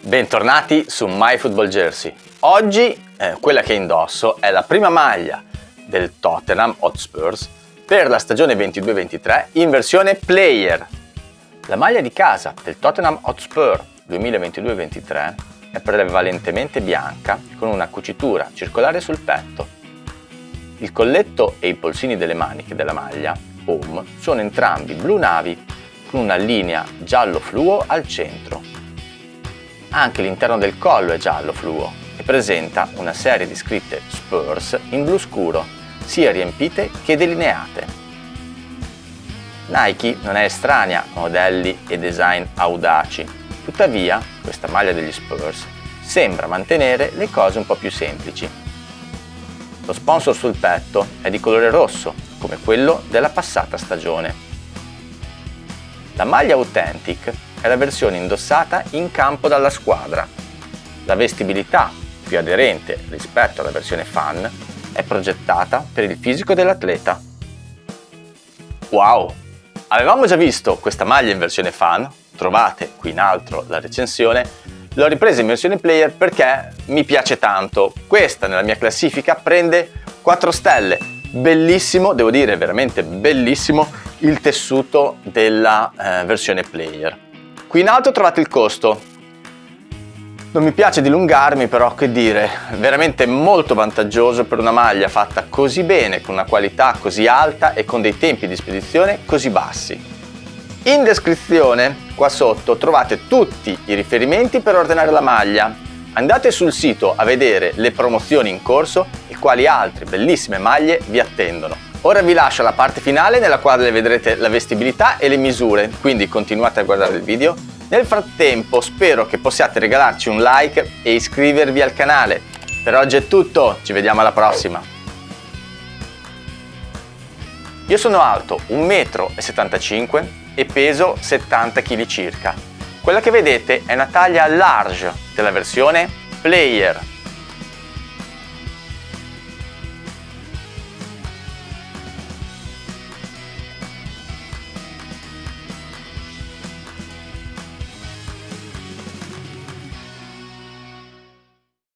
Bentornati su MyFootballJersey. Oggi eh, quella che indosso è la prima maglia del Tottenham Hotspurs per la stagione 22-23 in versione player. La maglia di casa del Tottenham Hotspur 2022-23 è prevalentemente bianca con una cucitura circolare sul petto. Il colletto e i polsini delle maniche della maglia home sono entrambi blu navi con una linea giallo fluo al centro. Anche l'interno del collo è giallo fluo e presenta una serie di scritte Spurs in blu scuro, sia riempite che delineate. Nike non è estranea a modelli e design audaci, tuttavia questa maglia degli Spurs sembra mantenere le cose un po' più semplici. Lo sponsor sul petto è di colore rosso, come quello della passata stagione. La maglia Authentic è la versione indossata in campo dalla squadra. La vestibilità, più aderente rispetto alla versione fan, è progettata per il fisico dell'atleta. Wow! Avevamo già visto questa maglia in versione fan, trovate qui in alto la recensione, l'ho ripresa in versione player perché mi piace tanto. Questa nella mia classifica prende 4 stelle, bellissimo, devo dire veramente bellissimo, il tessuto della eh, versione player. Qui in alto trovate il costo. Non mi piace dilungarmi però che dire, veramente molto vantaggioso per una maglia fatta così bene, con una qualità così alta e con dei tempi di spedizione così bassi. In descrizione qua sotto trovate tutti i riferimenti per ordinare la maglia. Andate sul sito a vedere le promozioni in corso e quali altre bellissime maglie vi attendono. Ora vi lascio alla parte finale nella quale vedrete la vestibilità e le misure, quindi continuate a guardare il video. Nel frattempo spero che possiate regalarci un like e iscrivervi al canale. Per oggi è tutto, ci vediamo alla prossima! Io sono alto 1,75 m e peso 70 kg circa. Quella che vedete è una taglia large della versione Player